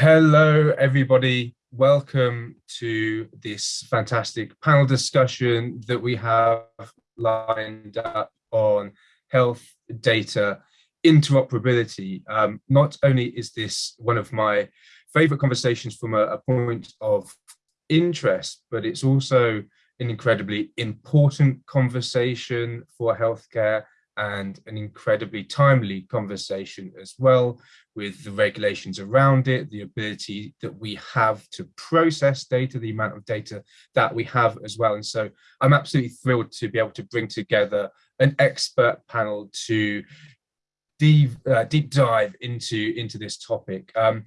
Hello, everybody. Welcome to this fantastic panel discussion that we have lined up on health data interoperability. Um, not only is this one of my favorite conversations from a, a point of interest, but it's also an incredibly important conversation for healthcare and an incredibly timely conversation as well with the regulations around it, the ability that we have to process data, the amount of data that we have as well. And so I'm absolutely thrilled to be able to bring together an expert panel to deep, uh, deep dive into, into this topic. Um,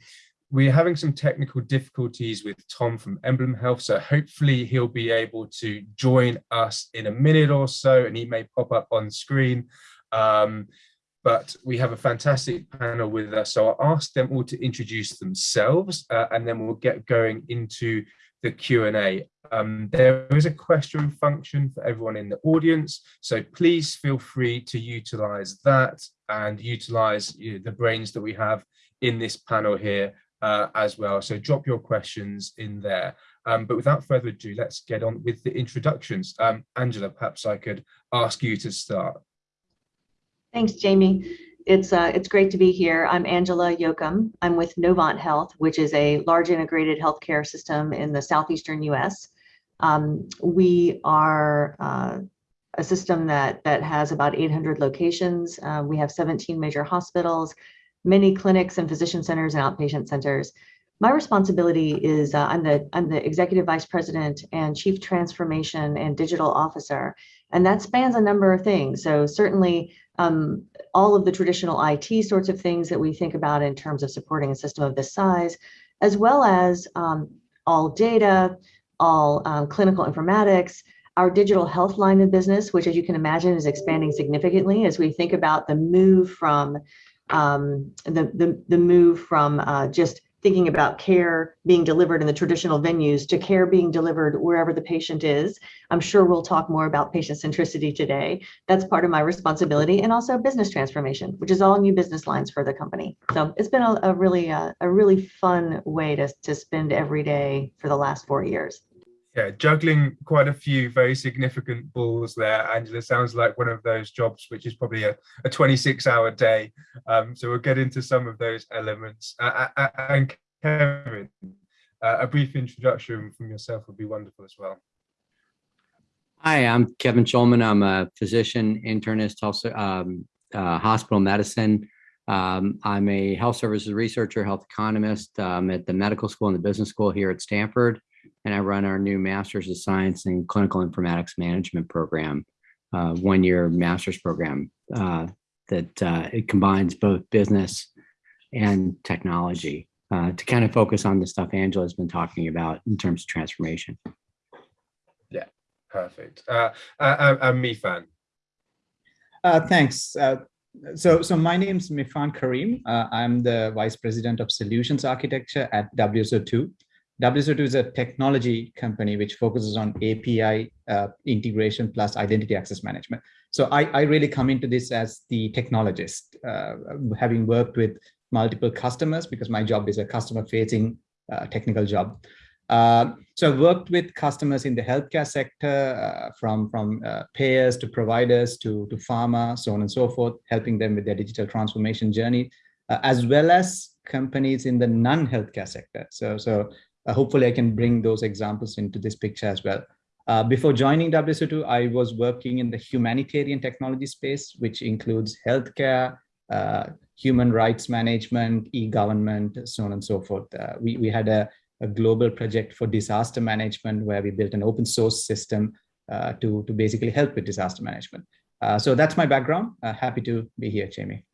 we're having some technical difficulties with Tom from Emblem Health, so hopefully he'll be able to join us in a minute or so and he may pop up on screen. Um, but we have a fantastic panel with us, so I'll ask them all to introduce themselves uh, and then we'll get going into the Q&A. Um, there is a question function for everyone in the audience, so please feel free to utilize that and utilize you know, the brains that we have in this panel here uh, as well. So drop your questions in there. Um, but without further ado, let's get on with the introductions. Um, Angela, perhaps I could ask you to start. Thanks, Jamie. It's uh, it's great to be here. I'm Angela Yoakum. I'm with Novant Health, which is a large integrated healthcare system in the southeastern U.S. Um, we are uh, a system that that has about 800 locations. Uh, we have 17 major hospitals, many clinics and physician centers and outpatient centers. My responsibility is uh, I'm the I'm the executive vice president and chief transformation and digital officer, and that spans a number of things. So certainly um, all of the traditional IT sorts of things that we think about in terms of supporting a system of this size, as well as um, all data, all um, clinical informatics, our digital health line of business, which as you can imagine is expanding significantly as we think about the move from um, the, the, the move from uh, just thinking about care being delivered in the traditional venues to care being delivered wherever the patient is. I'm sure we'll talk more about patient centricity today. That's part of my responsibility and also business transformation, which is all new business lines for the company. So it's been a, a really uh, a really fun way to, to spend every day for the last four years yeah, juggling quite a few very significant balls there, Angela. Sounds like one of those jobs which is probably a, a 26 hour day. Um, so we'll get into some of those elements. Uh, and Kevin, uh, a brief introduction from yourself would be wonderful as well. Hi, I'm Kevin Schulman. I'm a physician, internist, also um, uh, hospital medicine. Um, I'm a health services researcher, health economist um, at the medical school and the business school here at Stanford and I run our new Masters of Science in Clinical Informatics Management program, uh, one-year master's program uh, that uh, it combines both business and technology uh, to kind of focus on the stuff Angela's been talking about in terms of transformation. Yeah, perfect. Uh, uh, I'm Mifan. thanks. so, so my name is Mifan Careem. I'm the Vice President of Solutions Architecture at WSO2. WSO2 is a technology company which focuses on API uh, integration plus identity access management. So I, I, really come into this as the technologist, uh, having worked with multiple customers because my job is a customer facing uh, technical job. Uh, so I've worked with customers in the healthcare sector, uh, from, from uh, payers to providers to, to pharma, so on and so forth, helping them with their digital transformation journey, as well as companies in the non-healthcare sector. So, so uh, hopefully I can bring those examples into this picture as well. Uh, before joining WSO2, I was working in the humanitarian technology space, which includes healthcare, uh, human rights management, e-government, so on and so forth. Uh, we, we had a, a, global project for disaster management where we built an open source system uh, to, to basically help with disaster management. Uh, so that's my background. happy to be here, Jamie.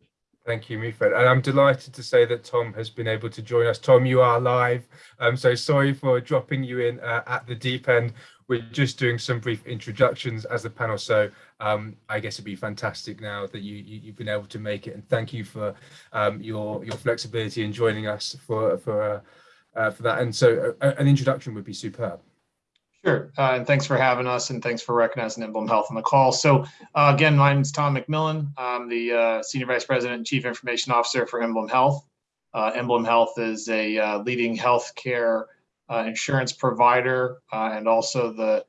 Thank you, Mifan. And I'm delighted to say that Tom has been able to join us. Tom, you are live. I'm so sorry for dropping you in uh, at the deep end. We're just doing some brief introductions as a panel. So um, I guess it'd be fantastic now that you, you, have been able to make it. And thank you for um, your, your flexibility in joining us for, for, uh, uh, for that. And so uh, an introduction would be superb. Sure, uh, and thanks for having us, and thanks for recognizing Emblem Health on the call. So, uh, again, my name is Tom McMillan. I'm the uh, Senior Vice President and Chief Information Officer for Emblem Health. Uh, Emblem Health is a uh, leading healthcare uh, insurance provider and also the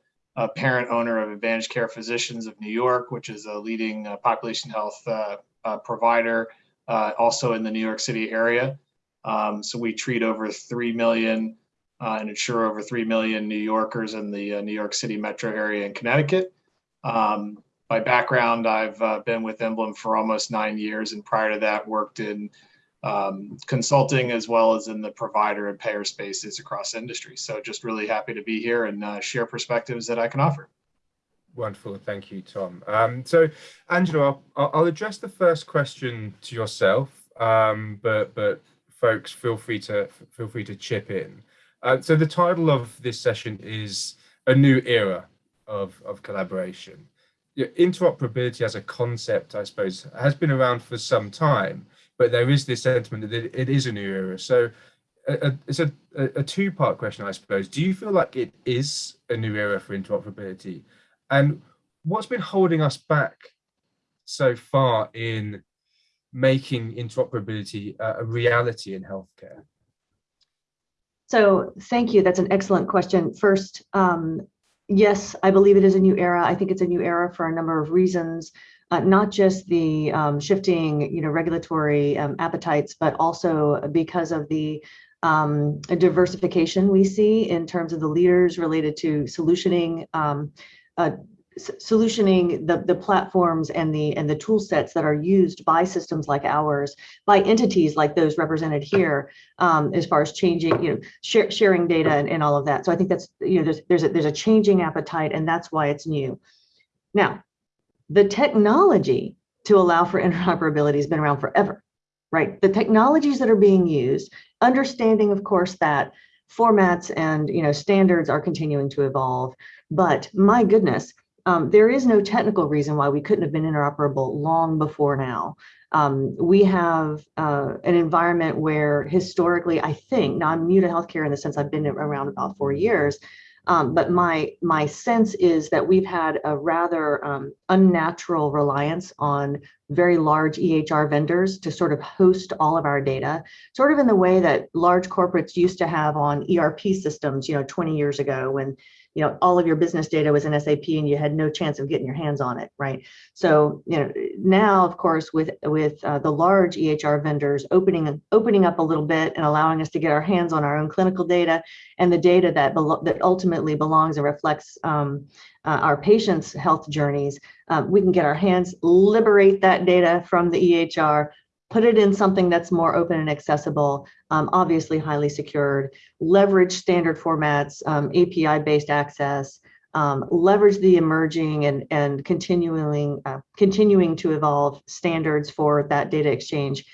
parent owner of Advantage Care Physicians of New York, which is a leading population health provider also in the New York City area. Um, so we treat over 3 million and insure over 3 million New Yorkers in the New York City metro area in Connecticut. Um, by background, I've uh, been with Emblem for almost nine years, and prior to that, worked in um, consulting as well as in the provider and payer spaces across industries. So, just really happy to be here and uh, share perspectives that I can offer. Wonderful, thank you, Tom. Um, so, Angela, I'll, I'll, address the first question to yourself, um, but but folks, feel free to feel free to chip in. Uh, so, the title of this session is a new era of of collaboration interoperability as a concept, I suppose, has been around for some time, but there is this sentiment that it is a new era. So a, it's a, a two-part question, I suppose. Do you feel like it is a new era for interoperability? And what's been holding us back so far in making interoperability a reality in healthcare? So thank you. That's an excellent question. First, um, yes, I believe it is a new era. I think it's a new era for a number of reasons, uh, not just the um, shifting, you know, regulatory um, appetites, but also because of the um, diversification we see in terms of the leaders related to solutioning um, uh, solutioning the, the platforms and the and the tool sets that are used by systems like ours by entities like those represented here um, as far as changing you know sharing data and, and all of that. So i think that's you know there's there's a, there's a changing appetite and that's why it's new. Now the technology to allow for interoperability has been around forever right? The technologies that are being used understanding of course that formats and you know standards are continuing to evolve but my goodness um, there is no technical reason why we couldn't have been interoperable long before now. Um, we have uh, an environment where historically, I think, now I'm new to healthcare in the sense I've been around about four years, um, but my my sense is that we've had a rather um, unnatural reliance on very large EHR vendors to sort of host all of our data, sort of in the way that large corporates used to have on ERP systems, you know, 20 years ago when you know all of your business data was in SAP and you had no chance of getting your hands on it, right? So you know now, of course, with with uh, the large EHR vendors opening opening up a little bit and allowing us to get our hands on our own clinical data and the data that that ultimately belongs and reflects um, uh, our patients' health journeys, um, we can get our hands liberate that data from the EHR put it in something that's more open and accessible, um, obviously highly secured, leverage standard formats, um, API-based access, um, leverage the emerging and, and continuing, uh, continuing to evolve standards for that data exchange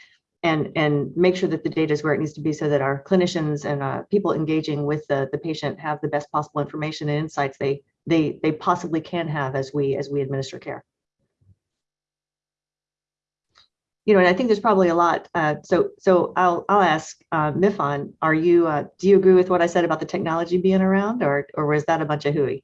and, and make sure that the data is where it needs to be so that our clinicians and uh, people engaging with the, the patient have the best possible information and insights they, they, they possibly can have as we, as we administer care. You know, and I think there's probably a lot. Uh, so, so I'll I'll ask uh, Mifan, are you uh, do you agree with what I said about the technology being around, or or was that a bunch of hooey?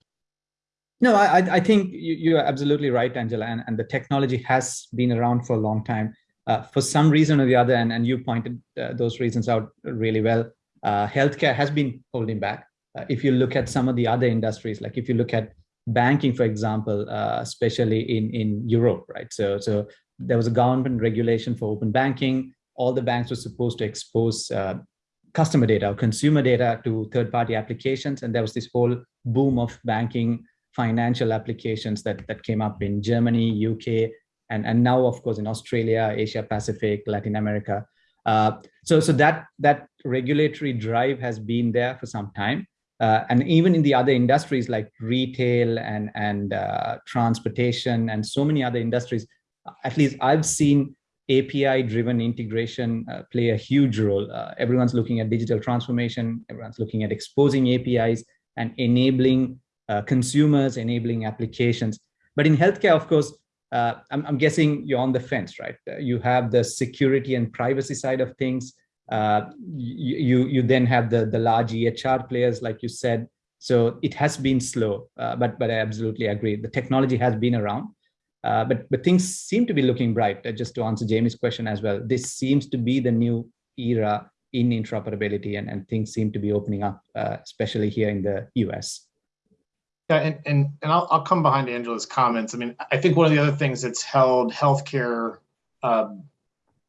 No, I I think you, you are absolutely right, Angela, and, and the technology has been around for a long time. Uh, for some reason or the other, and, and you pointed uh, those reasons out really well. Uh, healthcare has been holding back. Uh, if you look at some of the other industries, like if you look at banking, for example, uh, especially in in Europe, right? So so there was a government regulation for open banking. All the banks were supposed to expose uh, customer data or consumer data to third-party applications. And there was this whole boom of banking financial applications that, that came up in Germany, UK, and, and now, of course, in Australia, Asia Pacific, Latin America. Uh, so, so that, that regulatory drive has been there for some time. Uh, and even in the other industries like retail and, and uh, transportation and so many other industries, at least I've seen API driven integration uh, play a huge role. Uh, everyone's looking at digital transformation, everyone's looking at exposing APIs and enabling uh, consumers, enabling applications. But in healthcare, of course, uh, I'm, I'm, guessing you're on the fence, right? Uh, you have the security and privacy side of things. Uh, you, you, you then have the, the large EHR players, like you said. So it has been slow, but, but I absolutely agree. The technology has been around. Uh, but but things seem to be looking bright. Uh, just to answer Jamie's question as well, this seems to be the new era in interoperability and, and things seem to be opening up, uh, especially here in the US. Yeah, and, and, and I'll, I'll come behind Angela's comments. I mean, I think one of the other things that's held healthcare um,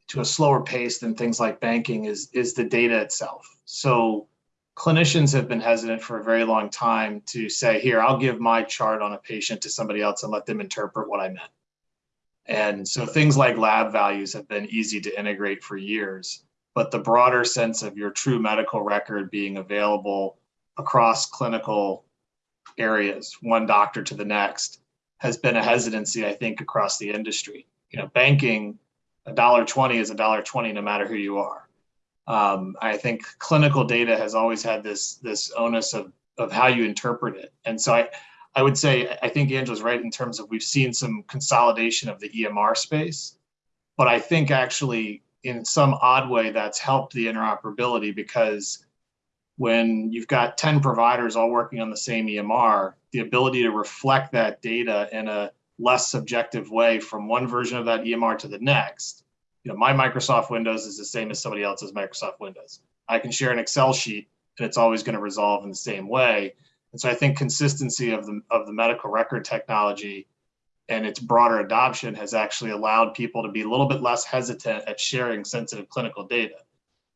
to a slower pace than things like banking is, is the data itself. So clinicians have been hesitant for a very long time to say, here, I'll give my chart on a patient to somebody else and let them interpret what I meant. And so things like lab values have been easy to integrate for years, but the broader sense of your true medical record being available across clinical areas, one doctor to the next, has been a hesitancy, I think, across the industry. You know, banking, a dollar twenty is a dollar twenty no matter who you are. Um, I think clinical data has always had this this onus of of how you interpret it, and so I I would say I think Angela's right in terms of we've seen some consolidation of the EMR space, but I think actually in some odd way that's helped the interoperability because when you've got 10 providers all working on the same EMR, the ability to reflect that data in a less subjective way from one version of that EMR to the next. You know, my Microsoft Windows is the same as somebody else's Microsoft Windows. I can share an Excel sheet and it's always going to resolve in the same way. And so I think consistency of the of the medical record technology and its broader adoption has actually allowed people to be a little bit less hesitant at sharing sensitive clinical data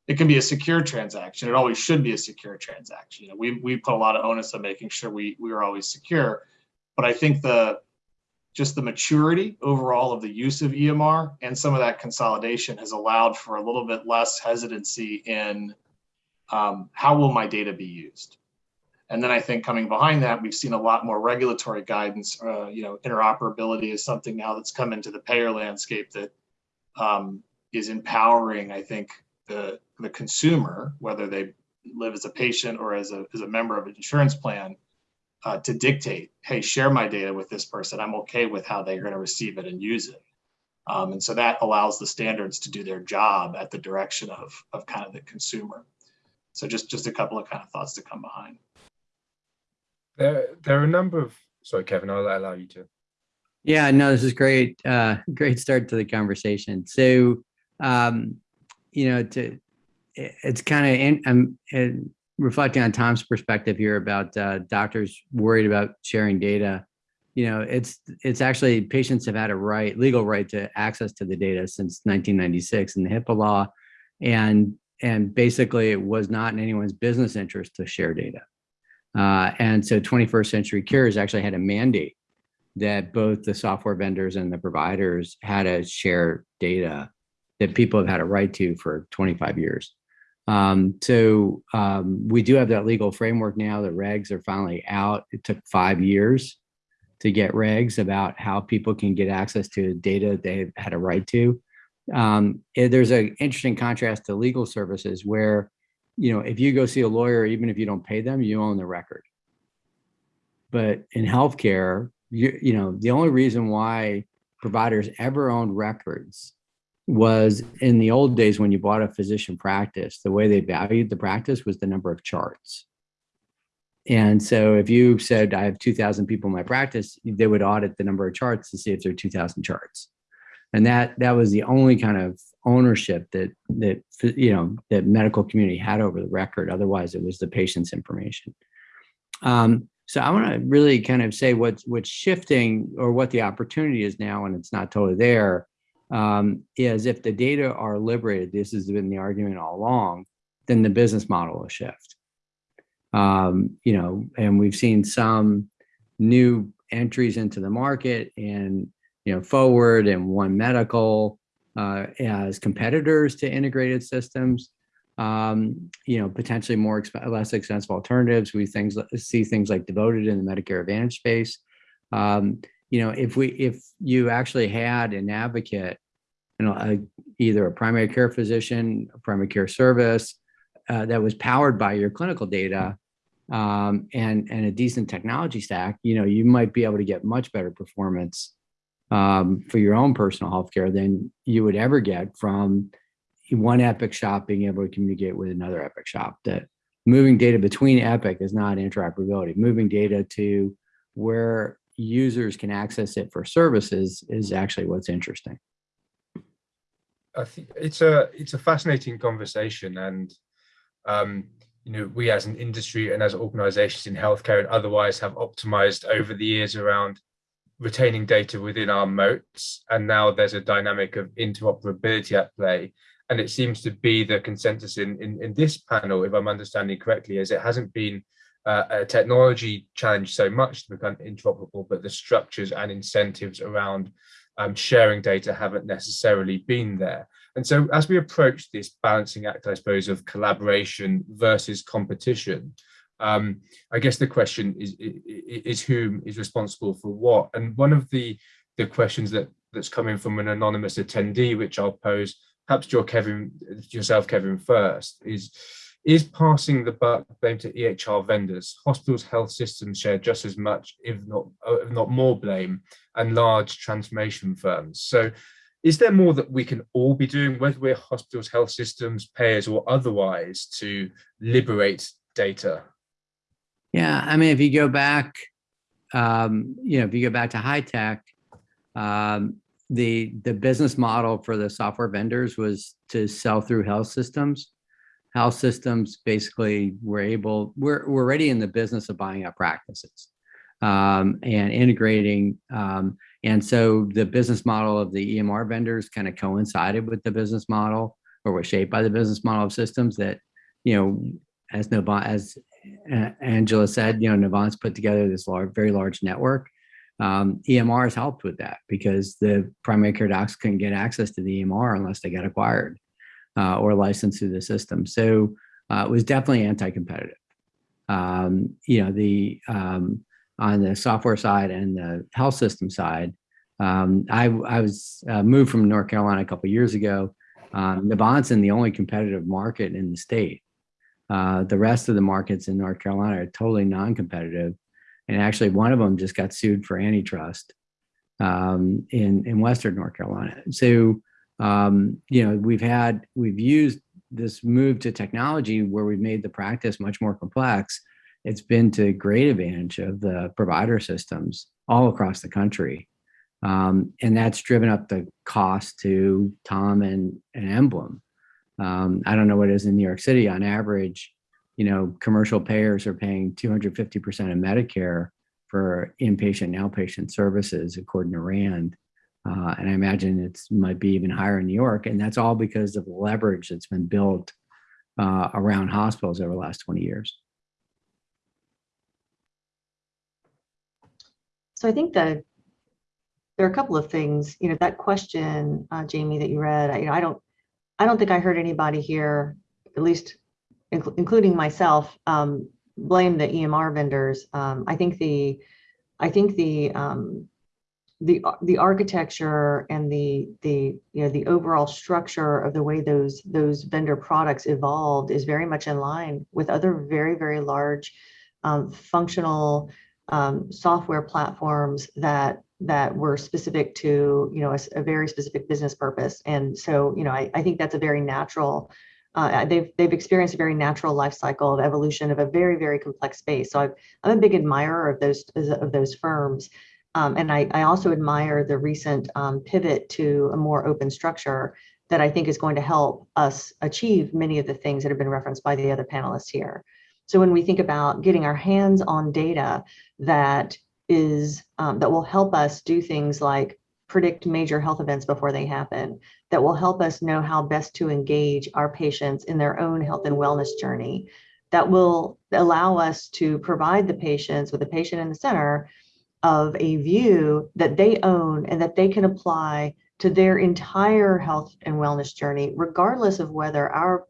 it can be a secure transaction. It always should be a secure transaction. You know, we we put a lot of onus on making sure we we are always secure, but I think the just the maturity overall of the use of EMR and some of that consolidation has allowed for a little bit less hesitancy in um, how will my data be used. And then I think coming behind that, we've seen a lot more regulatory guidance. Uh, you know, interoperability is something now that's come into the payer landscape that um, is empowering, I think, the, the consumer, whether they live as a patient or as a, as a member of an insurance plan, uh, to dictate, hey, share my data with this person. I'm okay with how they're going to receive it and use it. Um, and so that allows the standards to do their job at the direction of, of kind of the consumer. So just, just a couple of kind of thoughts to come behind. There, there are a number of, sorry, Kevin, I'll allow you to. Yeah, no, this is great. Uh, great start to the conversation. So, um, you know, to it's kind of I'm reflecting on Tom's perspective here about uh, doctors worried about sharing data. You know, it's it's actually patients have had a right, legal right to access to the data since 1996 in the HIPAA law, and and basically it was not in anyone's business interest to share data. Uh, and so 21st Century Cures actually had a mandate that both the software vendors and the providers had to share data that people have had a right to for 25 years. Um, so um, we do have that legal framework now. The regs are finally out. It took five years to get regs about how people can get access to data they had a right to. Um, there's an interesting contrast to legal services where, you know, if you go see a lawyer, even if you don't pay them, you own the record. But in healthcare, you, you know, the only reason why providers ever owned records was in the old days when you bought a physician practice, the way they valued the practice was the number of charts. And so if you said, I have 2000 people in my practice, they would audit the number of charts to see if there are 2000 charts. And that that was the only kind of ownership that that you know that medical community had over the record. Otherwise, it was the patient's information. Um, so I want to really kind of say what's what's shifting or what the opportunity is now, and it's not totally there, um, is if the data are liberated, this has been the argument all along, then the business model will shift. Um, you know, and we've seen some new entries into the market and, you know, Forward and One Medical uh, as competitors to integrated systems. Um, you know, potentially more exp less expensive alternatives. We things see things like Devoted in the Medicare Advantage space. Um, you know, if we if you actually had an advocate, you know, a, either a primary care physician, a primary care service uh, that was powered by your clinical data um, and and a decent technology stack, you know, you might be able to get much better performance um, for your own personal healthcare than you would ever get from one Epic shop being able to communicate with another Epic shop. That moving data between Epic is not interoperability. Moving data to where users can access it for services is actually what's interesting. I think it's a it's a fascinating conversation, and um, you know we as an industry and as organisations in healthcare and otherwise have optimized over the years around retaining data within our moats, and now there's a dynamic of interoperability at play. And it seems to be the consensus in, in, in this panel, if I'm understanding correctly, is it hasn't been uh, a technology challenge so much to become interoperable, but the structures and incentives around um, sharing data haven't necessarily been there. And so as we approach this balancing act, I suppose, of collaboration versus competition, um, I guess the question is, is, is whom is responsible for what? And one of the, the questions that that's coming from an anonymous attendee, which I'll pose, perhaps your Kevin, yourself, Kevin, first, is is passing the buck blame to EHR vendors. Hospitals, health systems share just as much, if not, uh, if not more blame, and large transformation firms. So is there more that we can all be doing, whether we're hospitals, health systems, payers, or otherwise, to liberate data? Yeah, I mean, if you go back, um, you know, if you go back to HITECH, um, the the business model for the software vendors was to sell through health systems health systems basically were able, we're, we're already in the business of buying up practices um, and integrating. Um, and so the business model of the EMR vendors kind of coincided with the business model or was shaped by the business model of systems that, you know, as Novant, as Angela said, you know, Novant's put together this large, very large network. Um, EMR has helped with that because the primary care docs couldn't get access to the EMR unless they got acquired uh, or licensed through the system. So uh, it was definitely anti-competitive. Um, you know, the um, on the software side and the health system side, um, I, I was uh, moved from North Carolina a couple years ago. Um, Novant's in the only competitive market in the state. Uh, the rest of the markets in North Carolina are totally non-competitive. And actually one of them just got sued for antitrust um, in, in Western North Carolina. So um, you know, we've had, we've used this move to technology where we've made the practice much more complex. It's been to great advantage of the provider systems all across the country. Um, and that's driven up the cost to Tom and, and Emblem. Um, I don't know what it is in New York City on average, you know, commercial payers are paying 250% of Medicare for inpatient and outpatient services, according to RAND. Uh, and I imagine it might be even higher in New York. And that's all because of the leverage that's been built uh, around hospitals over the last 20 years. So I think that there are a couple of things, you know, that question, uh, Jamie, that you read, I, you know, I don't, I don't think I heard anybody here, at least inc including myself, um, blame the EMR vendors. Um, I think the, I think the, um, the the architecture and the the you know the overall structure of the way those those vendor products evolved is very much in line with other very very large um, functional um, software platforms that that were specific to you know a, a, very specific business purpose. And so you know I, I think that's a very natural uh, they've they've experienced a very natural life cycle of evolution of a very very complex space. So i am a big admirer of those of those firms um, and I, I, also admire the recent um, pivot to a more open structure that I think is going to help us achieve many of the things that have been referenced by the other panelists here. So when we think about getting our hands on data that is um, that will help us do things like predict major health events before they happen, that will help us know how best to engage our patients in their own health and wellness journey, that will allow us to provide the patients with the patient in the center of a view that they own and that they can apply to their entire health and wellness journey, regardless of whether our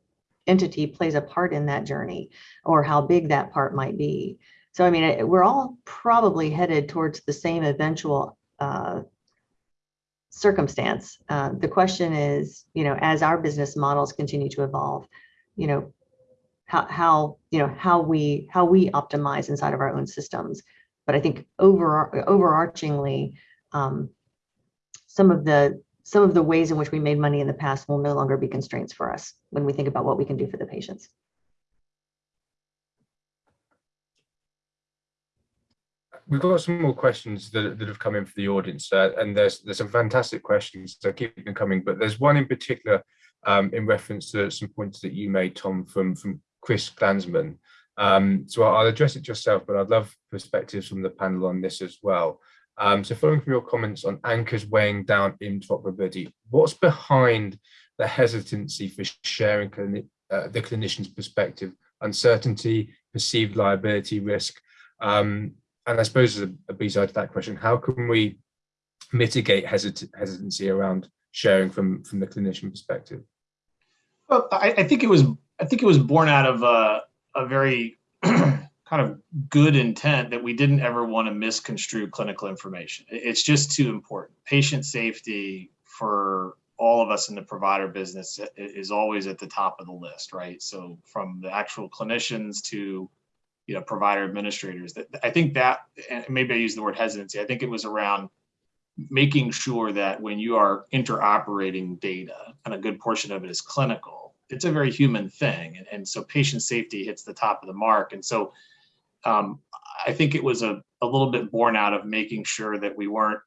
entity plays a part in that journey or how big that part might be. So, I mean, we're all probably headed towards the same eventual uh, circumstance. Uh, the question is, you know, as our business models continue to evolve, you know, how, how you know how we how we optimize inside of our own systems but I think over overarchingly, um, some of the some of the ways in which we made money in the past will no longer be constraints for us when we think about what we can do for the patients. we've got some more questions that, that have come in for the audience, uh, and there's there's some fantastic questions, so keep them coming. But there's one in particular um, in reference to some points that you made, Tom, from from Chris Glansman. Um, so I'll address it yourself, but I'd love perspectives from the panel on this as well. Um, so following from your comments on anchors weighing down interoperability, what's behind the hesitancy for sharing uh, the clinician's perspective, uncertainty, perceived liability risk? Um, and I suppose as a, a B-side to that question, how can we mitigate hesit hesitancy around sharing from, from the clinician perspective? Well, I, I think it was I think it was born out of a, a very kind of good intent that we didn't ever want to misconstrue clinical information. It's just too important. Patient safety for all of us in the provider business is always at the top of the list, right? So from the actual clinicians to you know provider administrators, I think that maybe I use the word hesitancy. I think it was around making sure that when you are interoperating data, and a good portion of it is clinical, it's a very human thing, and, and so patient safety hits the top of the mark, and so um, I think it was a, a little bit born out of making sure that we weren't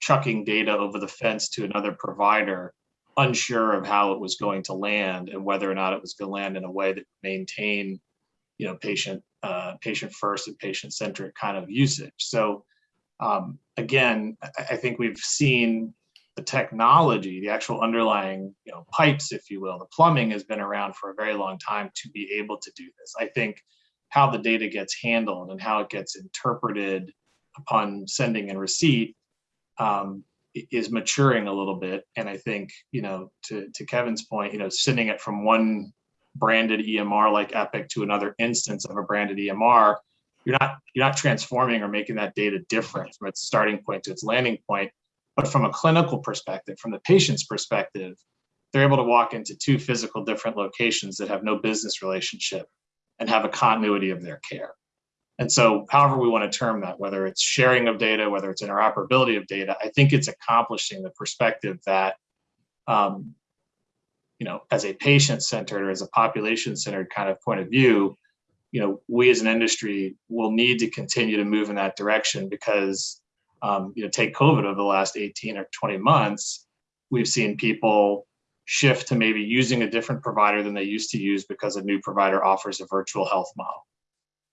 chucking data over the fence to another provider, unsure of how it was going to land and whether or not it was going to land in a way that maintain, you know, patient uh, patient first and patient centric kind of usage. So um, again, I think we've seen the technology, the actual underlying you know pipes, if you will, the plumbing has been around for a very long time to be able to do this. I think how the data gets handled and how it gets interpreted upon sending and receipt um, is maturing a little bit. And I think, you know, to, to Kevin's point, you know, sending it from one branded EMR like Epic to another instance of a branded EMR, you're not you're not transforming or making that data different from its starting point to its landing point. But from a clinical perspective, from the patient's perspective, they're able to walk into two physical different locations that have no business relationship and have a continuity of their care. And so however we want to term that, whether it's sharing of data, whether it's interoperability of data, I think it's accomplishing the perspective that, um, you know, as a patient-centered or as a population-centered kind of point of view, you know, we as an industry will need to continue to move in that direction because, um, you know, take COVID over the last 18 or 20 months, we've seen people shift to maybe using a different provider than they used to use because a new provider offers a virtual health model.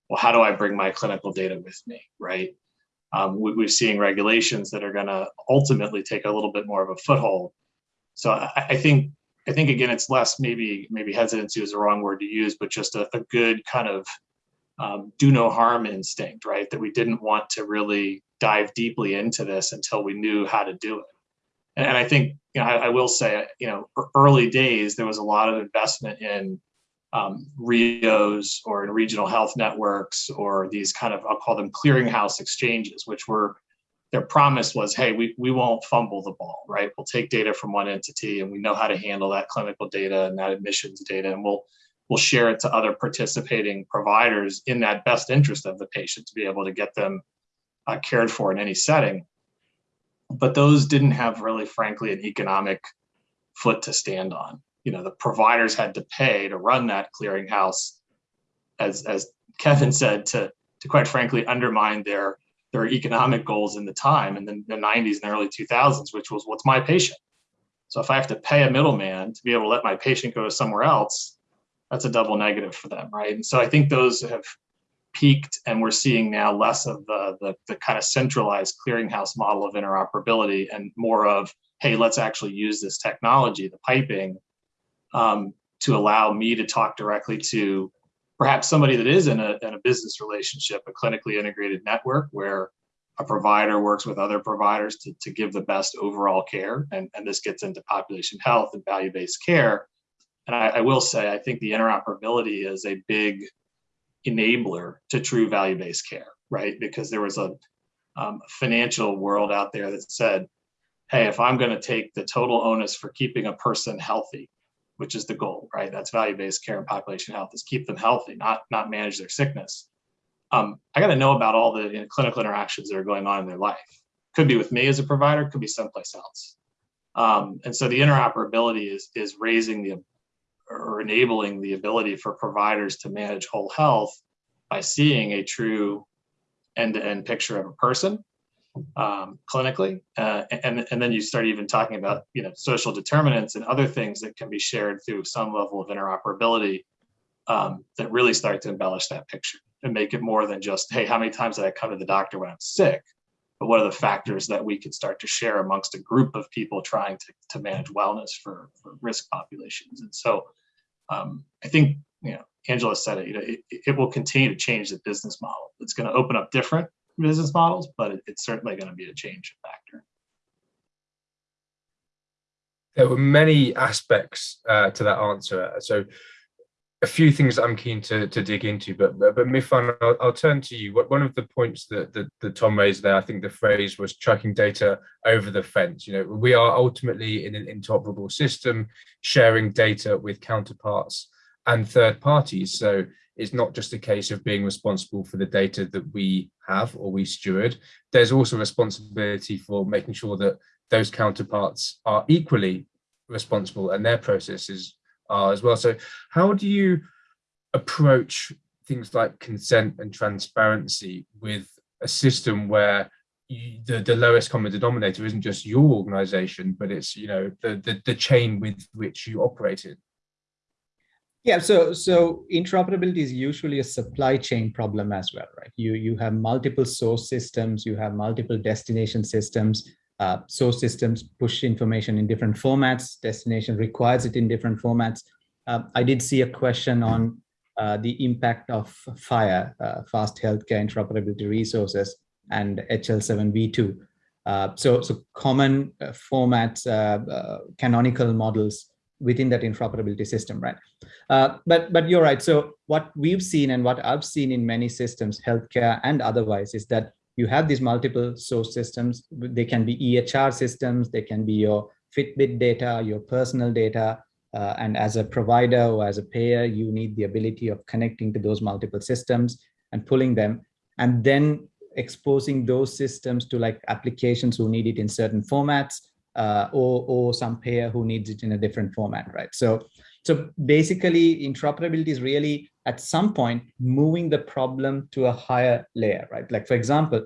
Well, how do I bring my clinical data with me, right? Um, we, are seeing regulations that are going to ultimately take a little bit more of a foothold. So I, I, think, I think again, it's less maybe maybe hesitancy is the wrong word to use, but just a, a good kind of um, do no harm instinct, right? That we didn't want to really dive deeply into this until we knew how to do it. And, I think, you know, I, I, will say, you know, early days, there was a lot of investment in um, RHIOs or in regional health networks or these kind of, I'll call them clearinghouse exchanges, which were, their promise was, hey, we, we won't fumble the ball, right? We'll take data from one entity and we know how to handle that clinical data and that admissions data and we'll, we'll share it to other participating providers in that best interest of the patient to be able to get them uh, cared for in any setting but those didn't have really, frankly, an economic foot to stand on. You know, the providers had to pay to run that clearinghouse, as as Kevin said, to to quite frankly undermine their their economic goals in the time in the, the 90s and early 2000s, which was what's my patient. So if I have to pay a middleman to be able to let my patient go to somewhere else, that's a double negative for them, right? And so I think those have peaked and we're seeing now less of the, the, the kind of centralized clearinghouse model of interoperability and more of, hey, let's actually use this technology, the piping, um, to allow me to talk directly to perhaps somebody that is in a, in a business relationship, a clinically integrated network where a provider works with other providers to, to give the best overall care. And, and this gets into population health and value-based care. And I, I will say, I think the interoperability is a big enabler to true value-based care, right? Because there was a um, financial world out there that said, hey, if I'm going to take the total onus for keeping a person healthy, which is the goal, right? That's value-based care and population health is keep them healthy, not not manage their sickness. Um, I got to know about all the you know, clinical interactions that are going on in their life. Could be with me as a provider, could be someplace else. Um, and so the interoperability is is raising the or enabling the ability for providers to manage whole health by seeing a true end-to-end picture of a person um, clinically, uh, and and then you start even talking about you know social determinants and other things that can be shared through some level of interoperability um, that really start to embellish that picture and make it more than just hey how many times did I come to the doctor when I'm sick, but what are the factors that we could start to share amongst a group of people trying to to manage wellness for for risk populations and so um, I think you know Angela said it you know it, it will continue to change the business model. It's going to open up different business models, but it, it's certainly going to be a change factor. There were many aspects uh, to that answer. So a few things I'm keen to, to dig into, but but, but Mifan, I'll, I'll, turn to you. One of the points that, that, that Tom raised there, I think the phrase was tracking data over the fence. You know, we are ultimately in an interoperable system, sharing data with counterparts and third parties. So it's not just a case of being responsible for the data that we have or we steward. There's also responsibility for making sure that those counterparts are equally responsible and their processes are as well. So how do you approach things like consent and transparency with a system where you, the, the lowest common denominator isn't just your organization, but it's you know the, the, the chain with which you operate in? Yeah, so so interoperability is usually a supply chain problem as well, right? You you have multiple source systems, you have multiple destination systems. Uh, source systems push information in different formats. Destination requires it in different formats. Uh, I did see a question on uh, the impact of FHIR, uh, Fast Healthcare Interoperability Resources, and HL7v2. Uh, so so common uh, formats, canonical models within that interoperability system, right? But but you're right. So what we've seen and what I've seen in many systems, healthcare and otherwise, is that you have these multiple source systems. They can be EHR systems, they can be your Fitbit data, your personal data, uh, and as a provider or as a payer, you need the ability of connecting to those multiple systems and pulling them, and then exposing those systems to like applications who need it in certain formats uh, or, or some payer who needs it in a different format, right? So, so basically interoperability is really at some point moving the problem to a higher layer, right? Like for example,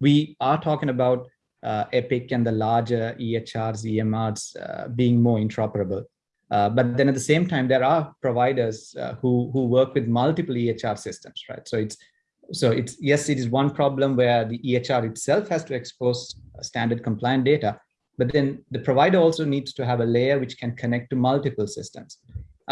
we are talking about uh, Epic and the larger EHRs, EMRs uh, being more interoperable. Uh, but then at the same time, there are providers uh, who, who work with multiple EHR systems, right? So it's so it's yes, it is one problem where the EHR itself has to expose standard compliant data, but then the provider also needs to have a layer which can connect to multiple systems.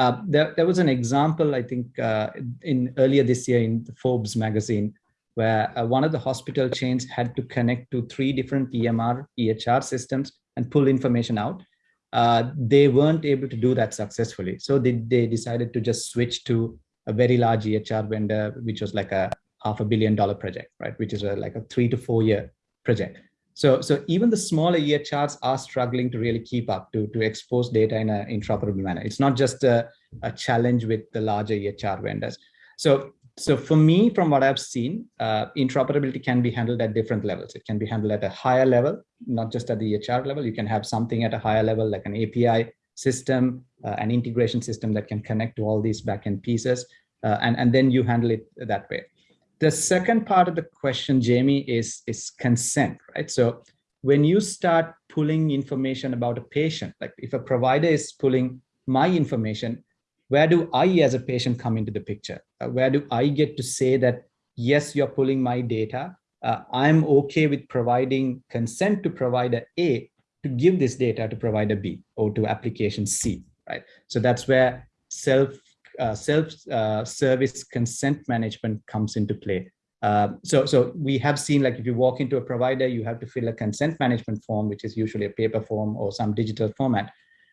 Uh, there, there was an example, I think, uh, in earlier this year in the Forbes magazine, where uh, one of the hospital chains had to connect to three different EMR, EHR systems and pull information out. Uh, they weren't able to do that successfully. So they, they decided to just switch to a very large EHR vendor, which was like a half a billion dollar project, right? Which is a, like a three to four year project. So, so even the smaller EHRs are struggling to really keep up to, to expose data in an interoperable manner. It's not just a, a challenge with the larger EHR vendors. So, so for me, from what I've seen, uh, interoperability can be handled at different levels. It can be handled at a higher level, not just at the EHR level. You can have something at a higher level, like an API system, uh, an integration system that can connect to all these backend pieces, uh, and, and then you handle it that way. The second part of the question, Jamie, is, is consent, right? So when you start pulling information about a patient, like if a provider is pulling my information, where do I as a patient come into the picture? Uh, where do I get to say that, yes, you're pulling my data. Uh, I'm okay with providing consent to provider A to give this data to provider B or to application C, right? So that's where self uh, self-service uh, consent management comes into play. Uh, so, so we have seen like if you walk into a provider, you have to fill a consent management form, which is usually a paper form or some digital format.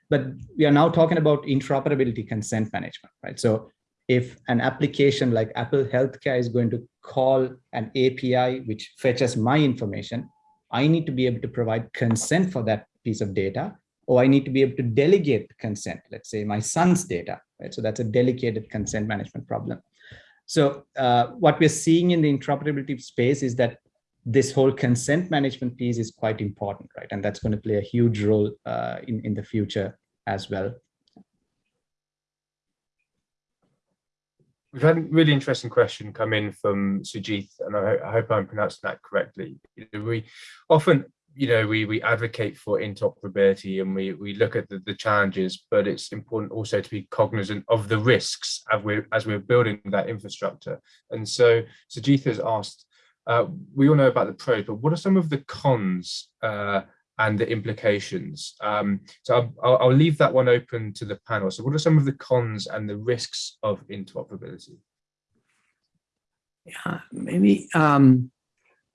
But we are now talking about interoperability consent management, right? So if an application like Apple Healthcare is going to call an API which fetches my information, I need to be able to provide consent for that piece of data, or I need to be able to delegate consent, let's say my son's data right? So that's a delegated consent management problem. So uh, what we're seeing in the interoperability space is that this whole consent management piece is quite important, right? And that's going to play a huge role uh, in, in the future as well. We've had a really interesting question come in from Sujith, and I, I hope I'm pronouncing that correctly. We often you know, we we advocate for interoperability and we we look at the, the challenges, but it's important also to be cognizant of the risks as we're as we're building that infrastructure. And so Sajith has asked, uh, we all know about the pros, but what are some of the cons uh, and the implications? Um, so I'll, I'll leave that one open to the panel. So what are some of the cons and the risks of interoperability? Yeah, maybe um,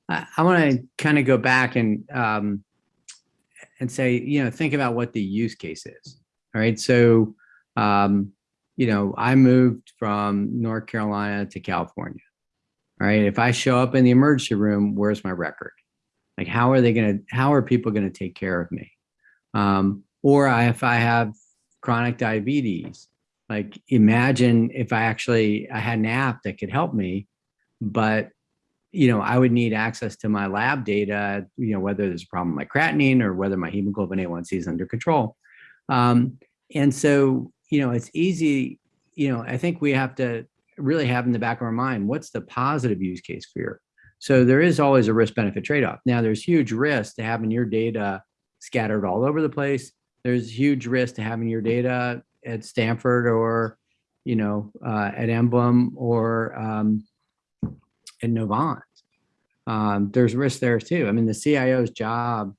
I, I want to kind of go back and um, and say, you know, think about what the use case is. All right. So, um, you know, I moved from North Carolina to California. All right. If I show up in the emergency room, where's my record? Like, how are they going to, how are people going to take care of me? Um, or I, if I have chronic diabetes, like imagine if I actually, I had an app that could help me, but you know, I would need access to my lab data, you know, whether there's a problem with my creatinine or whether my hemoglobin A1C is under control. Um, and so, you know, it's easy, you know, I think we have to really have in the back of our mind, what's the positive use case for your, so there is always a risk benefit trade-off. Now there's huge risk to having your data scattered all over the place. There's huge risk to having your data at Stanford or, you know, uh, at Emblem or, um, and Novant. Um, there's risk there too. I mean, the CIO's job,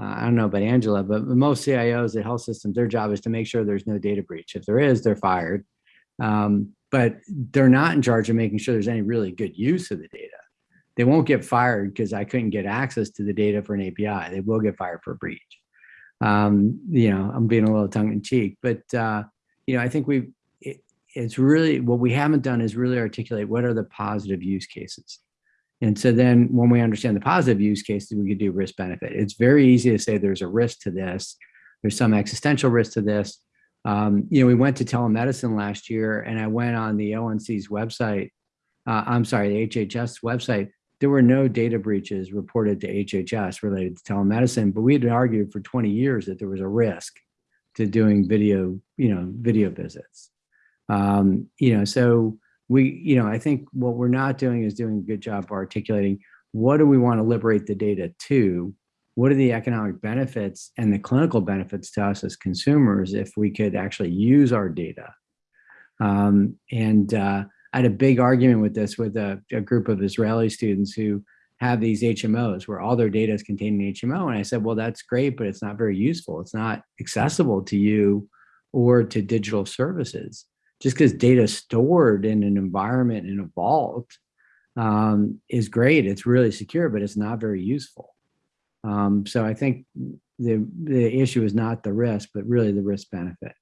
uh, I don't know about Angela, but most CIOs at health systems, their job is to make sure there's no data breach. If there is, they're fired. Um, but they're not in charge of making sure there's any really good use of the data. They won't get fired because I couldn't get access to the data for an API. They will get fired for a breach. Um, you know, I'm being a little tongue in cheek, but uh, you know, I think we it's really what we haven't done is really articulate what are the positive use cases. And so then when we understand the positive use cases, we could do risk benefit. It's very easy to say there's a risk to this. There's some existential risk to this. Um, you know, we went to telemedicine last year and I went on the ONC's website. Uh, I'm sorry, the HHS website. There were no data breaches reported to HHS related to telemedicine, but we had argued for 20 years that there was a risk to doing video, you know, video visits. Um, you know, so we, you know, I think what we're not doing is doing a good job of articulating what do we want to liberate the data to? What are the economic benefits and the clinical benefits to us as consumers if we could actually use our data? Um, and uh, I had a big argument with this with a, a, group of Israeli students who have these HMOs where all their data is contained in HMO. And I said, well, that's great, but it's not very useful. It's not accessible to you or to digital services just because data stored in an environment in a vault um, is great. It's really secure, but it's not very useful. Um, so I think the the issue is not the risk, but really the risk benefit.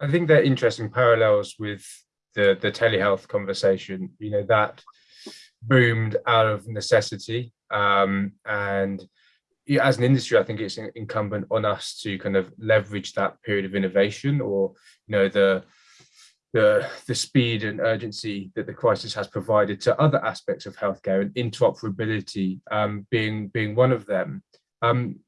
I think they're interesting parallels with the the telehealth conversation. You know that boomed out of necessity, um, and as an industry, I think it's incumbent on us to kind of leverage that period of innovation or, you know, the the the speed and urgency that the crisis has provided to other aspects of healthcare and interoperability um, being being one of them. Um,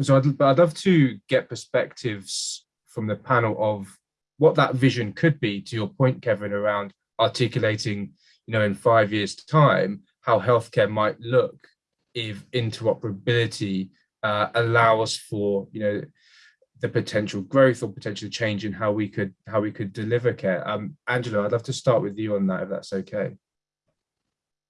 so I'd, I'd love to get perspectives from the panel of what that vision could be. To your point, Kevin, around articulating, you know, in five years' time, how healthcare might look if interoperability uh, allows for you know the potential growth or potential change in how we could how we could deliver care. Um, Angela, I'd love to start with you on that if that's okay.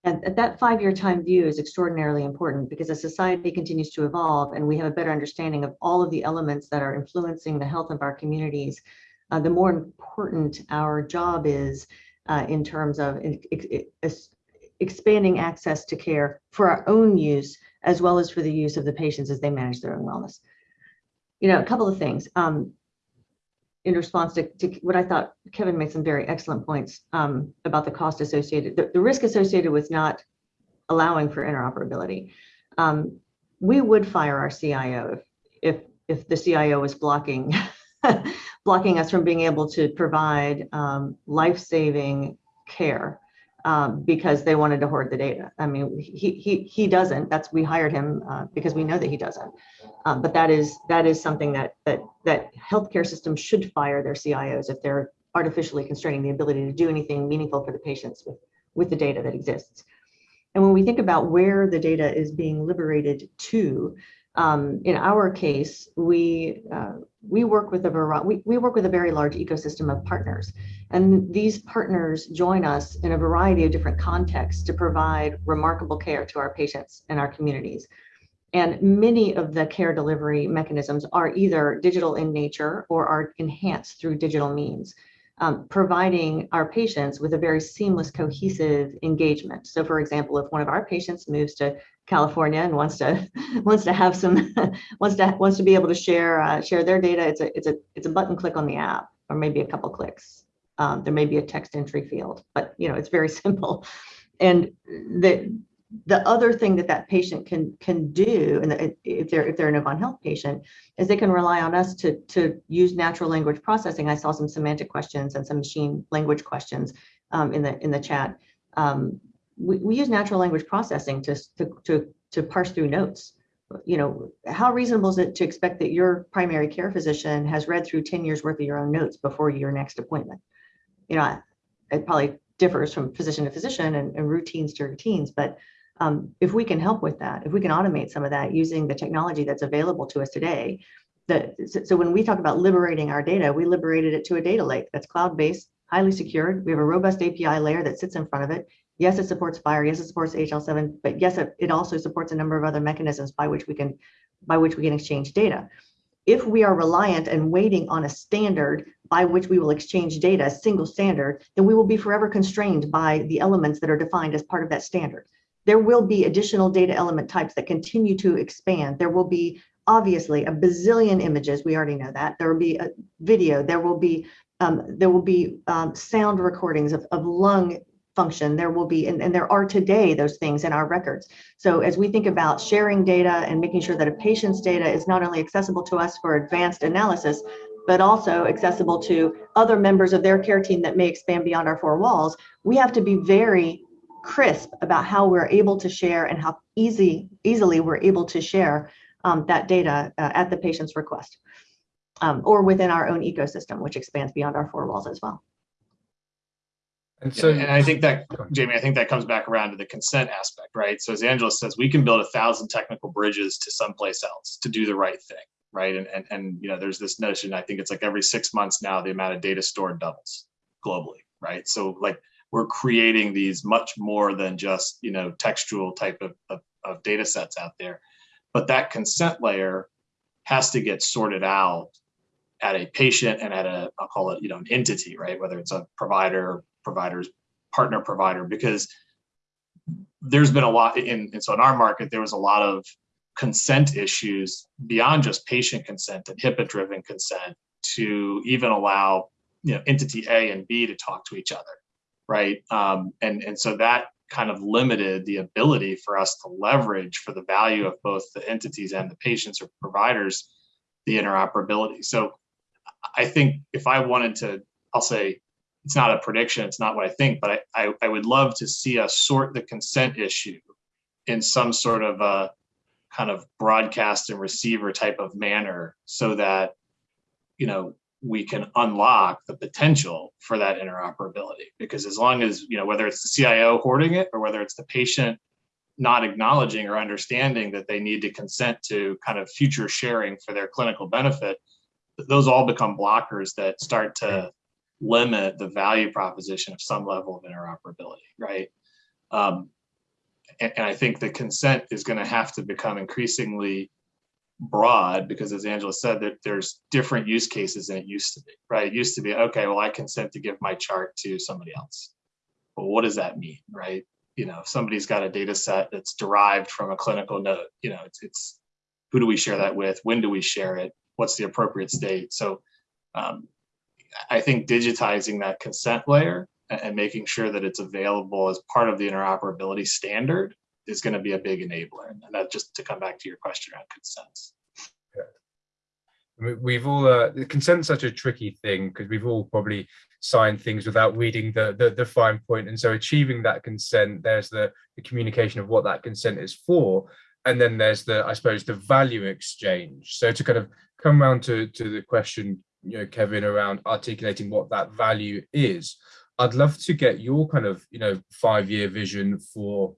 And that five-year time view is extraordinarily important because as society continues to evolve and we have a better understanding of all of the elements that are influencing the health of our communities, uh, the more important our job is uh, in terms of expanding access to care for our own use, as well as for the use of the patients as they manage their own wellness. You know, a couple of things. Um, in response to, to, what I thought Kevin made some very excellent points um, about the cost associated, the, the, risk associated with not allowing for interoperability. Um, we would fire our CIO if, if, if the CIO was blocking blocking us from being able to provide um, life-saving care um, because they wanted to hoard the data. I mean, he he he doesn't. That's we hired him uh, because we know that he doesn't. Um, but that is that is something that that that healthcare systems should fire their CIOs if they're artificially constraining the ability to do anything meaningful for the patients with with the data that exists. And when we think about where the data is being liberated to, um, in our case, we uh, we work with a we, we work with a very large ecosystem of partners. And these partners join us in a variety of different contexts to provide remarkable care to our patients and our communities. And many of the care delivery mechanisms are either digital in nature or are enhanced through digital means um, providing our patients with a very seamless, cohesive engagement. So, for example, if one of our patients moves to California and wants to wants to have some wants to wants to be able to share uh, share their data, it's a it's a it's a button click on the app, or maybe a couple clicks. Um, there may be a text entry field, but you know it's very simple. And the the other thing that that patient can can do, and if they're if they're a Novant Health patient, is they can rely on us to to use natural language processing. I saw some semantic questions and some machine language questions um, in the in the chat. Um, we, we use natural language processing to, to to to parse through notes. You know, how reasonable is it to expect that your primary care physician has read through 10 years worth of your own notes before your next appointment? You know, it probably differs from physician to physician and, and routines to routines, but um, if we can help with that, if we can automate some of that using the technology that's available to us today, so, when we talk about liberating our data, we liberated it to a data lake that's cloud-based, highly secured. We have a robust API layer that sits in front of it. Yes, it supports FHIR. Yes, it supports HL7, but yes, it, it also supports a number of other mechanisms by which we can by which we can exchange data. If we are reliant and waiting on a standard by which we will exchange data, a single standard, then we will be forever constrained by the elements that are defined as part of that standard there will be additional data element types that continue to expand. There will be obviously a bazillion images. We already know that. There will be a video. There will be um, there will be um, sound recordings of, of lung function. There will be, and, and there are today those things in our records. So as we think about sharing data and making sure that a patient's data is not only accessible to us for advanced analysis, but also accessible to other members of their care team that may expand beyond our four walls, we have to be very crisp about how we're able to share and how easy easily we're able to share um, that data uh, at the patient's request um, or within our own ecosystem, which expands beyond our four walls as well. And so, yeah, and I think that, Jamie, I think that comes back around to the consent aspect, right? So as Angela says, we can build a thousand technical bridges to someplace else to do the right thing, right? And, and, and you know, there's this notion, I think it's like every six months now, the amount of data stored doubles globally, right? So like we're creating these much more than just you know textual type of, of, of data sets out there. But that consent layer has to get sorted out at a patient and at a i'll call it you know an entity right? Whether it's a provider providers partner provider because there's been a lot in and so in our market there was a lot of consent issues beyond just patient consent and HIPAA driven consent to even allow you know entity A and B to talk to each other right? Um, and and so that kind of limited the ability for us to leverage for the value of both the entities and the patients or providers the interoperability. So I think if I wanted to, I'll say it's not a prediction, it's not what I think, but I, I, I would love to see us sort the consent issue in some sort of a kind of broadcast and receiver type of manner so that you know we can unlock the potential for that interoperability. Because as long as you know whether it's the cio hoarding it or whether it's the patient not acknowledging or understanding that they need to consent to kind of future sharing for their clinical benefit those all become blockers that start to limit the value proposition of some level of interoperability right? Um, and, and i think the consent is going to have to become increasingly broad because as angela said that there's different use cases than it used to be right? It used to be okay well i consent to give my chart to somebody else. But what does that mean right? You know if somebody's got a data set that's derived from a clinical note you know it's, it's who do we share that with? When do we share it? What's the appropriate state? So um, i think digitizing that consent layer and making sure that it's available as part of the interoperability standard is going to be a big enabler. And that just to come back to your question around consents. I mean, we've all uh, consent's such a tricky thing because we've all probably signed things without reading the, the the fine point, and so achieving that consent, there's the the communication of what that consent is for, and then there's the I suppose the value exchange. So to kind of come around to to the question, you know, Kevin, around articulating what that value is, I'd love to get your kind of you know five year vision for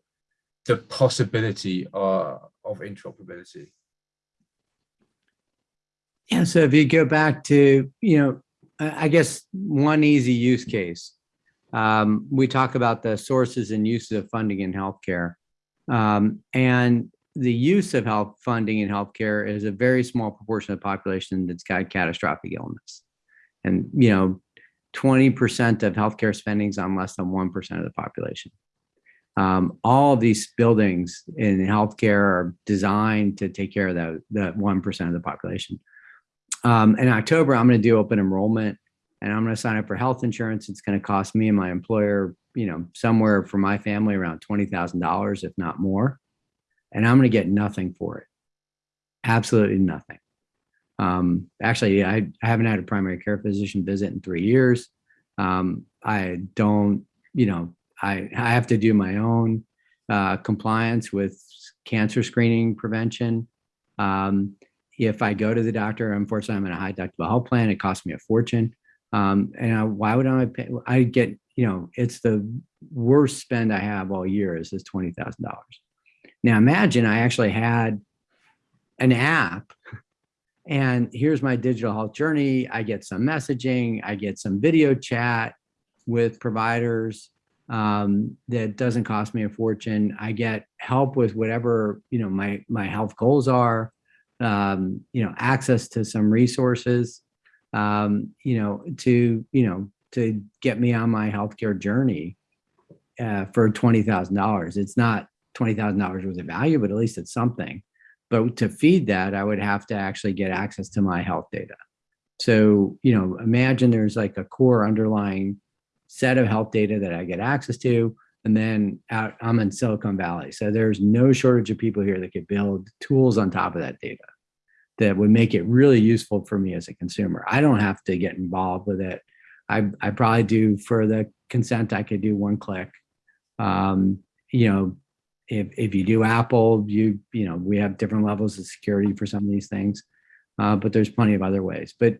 the possibility uh, of interoperability. Yeah, so if you go back to, you know, I I guess one easy use case. Um, we talk about the sources and uses of funding in healthcare. Um, and the use of health funding in healthcare is a very small proportion of the population that's got catastrophic illness. And, you know, 20% of healthcare spending is on less than 1% of the population. Um, all of these buildings in healthcare are designed to take care of that, that 1% of the population um, in October, I'm going to do open enrollment and I'm going to sign up for health insurance. It's going to cost me and my employer, you know, somewhere for my family around $20,000, if not more. And I'm going to get nothing for it. Absolutely nothing. Um, actually, I, I haven't had a primary care physician visit in three years. Um, I don't, you know, I, I have to do my own uh, compliance with cancer screening prevention. Um, if I go to the doctor, unfortunately, I'm in a high deductible health plan. It costs me a fortune. Um, and I, why would I pay? I get, you know, it's the worst spend I have all year is this $20,000. Now imagine I actually had an app and here's my digital health journey. I get some messaging, I get some video chat with providers um, that doesn't cost me a fortune. I get help with whatever, you know, my, my health goals are um, you know, access to some resources, um, you know, to, you know, to get me on my healthcare journey uh, for $20,000. It's not $20,000 worth of value, but at least it's something. But to feed that, I would have to actually get access to my health data. So, you know, imagine there's like a core underlying set of health data that I get access to. And then out, I'm in Silicon Valley. So there's no shortage of people here that could build tools on top of that data that would make it really useful for me as a consumer. I don't have to get involved with it. I, I probably do for the consent, I could do one click. Um, you know, if, if you do Apple, you, you know, we have different levels of security for some of these things, uh, but there's plenty of other ways. But,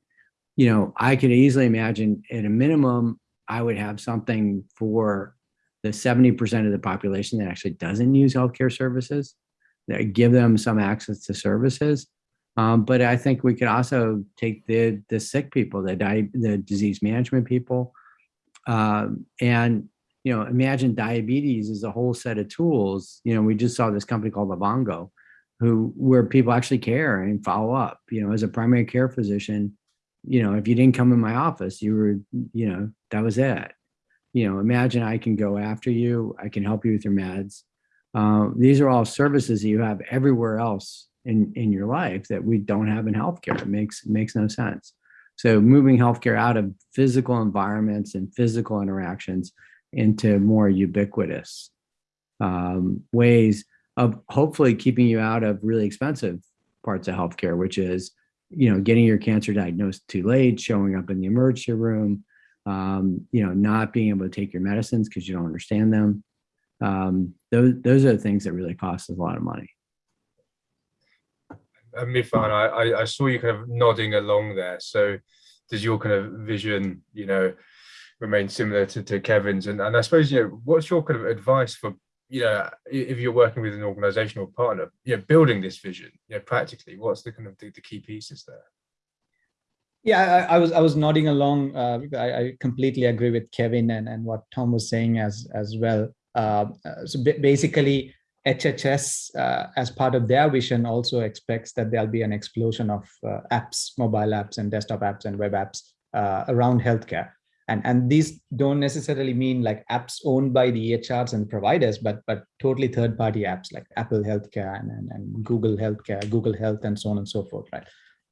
you know, I could easily imagine at a minimum, I would have something for the 70% of the population that actually doesn't use healthcare services, that give them some access to services. Um, but I think we could also take the the sick people, the di the disease management people, um, and you know, imagine diabetes is a whole set of tools. You know, we just saw this company called Livongo, who where people actually care and follow up. You know, as a primary care physician, you know, if you didn't come in my office, you were, you know, that was it you know, imagine I can go after you, I can help you with your meds. Uh, these are all services that you have everywhere else in, in your life that we don't have in healthcare. It makes, makes no sense. So moving healthcare out of physical environments and physical interactions into more ubiquitous um, ways of hopefully keeping you out of really expensive parts of healthcare, which is, you know, getting your cancer diagnosed too late, showing up in the emergency room, um, you know, not being able to take your medicines because you don't understand them. Um, those, those are the things that really cost us a lot of money. And Mifan, I, I saw you kind of nodding along there. So does your kind of vision, you know, remain similar to, to Kevin's? And, and I suppose, you know, what's your kind of advice for, you know, if you're working with an organizational partner, you know, building this vision, you know, practically, what's the kind of the, the key pieces there? Yeah, I, I, was I was nodding along. Uh, I, I, completely agree with Kevin and, and what Tom was saying as as well. Uh, so basically, HHS, uh, as part of their vision, also expects that there'll be an explosion of uh, apps, mobile apps, and desktop apps and web apps uh, around healthcare. And and these don't necessarily mean like apps owned by the EHRs and providers, but but totally third-party apps like Apple Healthcare and, and, and Google Healthcare, Google Health, and so on and so forth, right?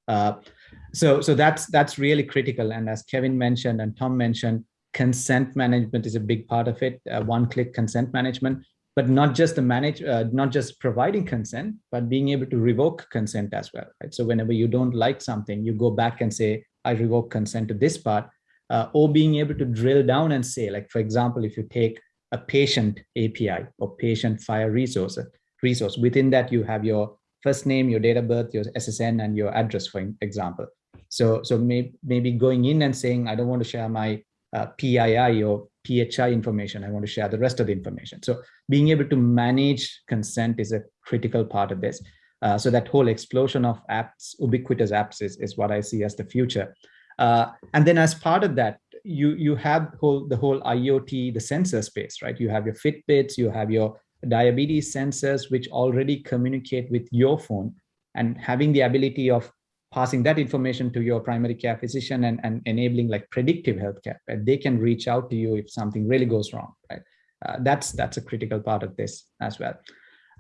Uh, so, so that's that's really critical. And as Kevin mentioned and Tom mentioned, consent management is a big part of it. Uh, one-click consent management. but not just the manage, uh, not just providing consent, but being able to revoke consent as well, right? So whenever you don't like something, you go back and say, I revoke consent to this part, uh, or being able to drill down and say, like, for example, if you take a patient API or patient FHIR resource, resource, within that you have your first name, your date of birth, your SSN, and your address, for example. So, so may, maybe going in and saying, I don't want to share my uh, PII or PHI information. I want to share the rest of the information. So being able to manage consent is a critical part of this. Uh, so that whole explosion of apps, ubiquitous apps is, is what I see as the future. Uh, and then as part of that, you, you have whole, the whole IoT, the sensor space, right? You have your Fitbits, you have your diabetes sensors, which already communicate with your phone and having the ability of passing that information to your primary care physician and, and enabling like predictive healthcare, right? They can reach out to you if something really goes wrong, right? Uh, that's that's a critical part of this as well.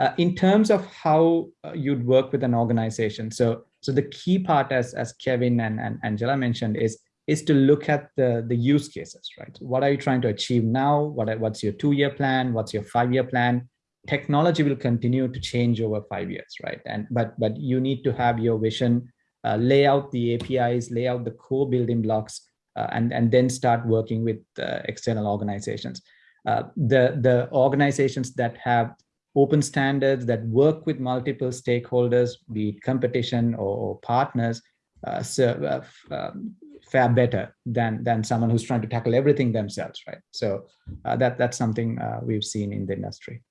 Uh, in terms of how uh, you'd work with an organization, so so the key part, as as Kevin and, and Angela mentioned, is is to look at the the use cases, right? What are you trying to achieve now? What what's your two year plan? What's your five year plan? Technology will continue to change over five years, right? And but but you need to have your vision uh, lay out the APIs, lay out the core building blocks, uh, and, and then start working with uh, external organizations. the, the organizations that have open standards that work with multiple stakeholders, be it competition or, or partners, uh, so, uh, um, fare better than than someone who's trying to tackle everything themselves, right? So uh, that that's something we've seen in the industry.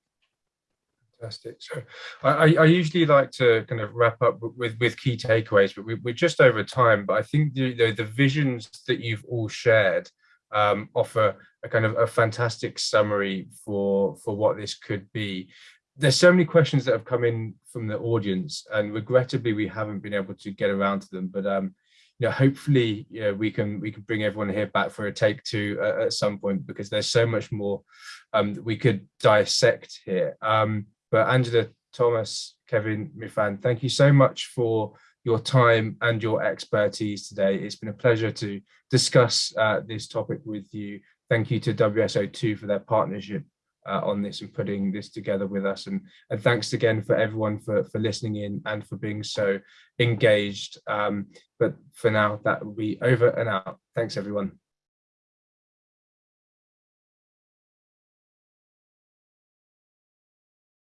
Fantastic. So I, I usually like to kind of wrap up with, with key takeaways, but we, are just over time. But I think the, the, the visions that you've all shared um, offer a kind of a fantastic summary for, for what this could be. There's so many questions that have come in from the audience, and regrettably we haven't been able to get around to them. But um, you know, hopefully, you know, we can we can bring everyone here back for a take two uh, at some point because there's so much more um, that we could dissect here. Um, but Angela, Thomas, Kevin, Mifan, thank you so much for your time and your expertise today. It's been a pleasure to discuss uh, this topic with you. Thank you to WSO2 for their partnership uh, on this and putting this together with us. And, and thanks again for everyone for, for listening in and for being so engaged. Um, but for now, that will be over and out. Thanks, everyone.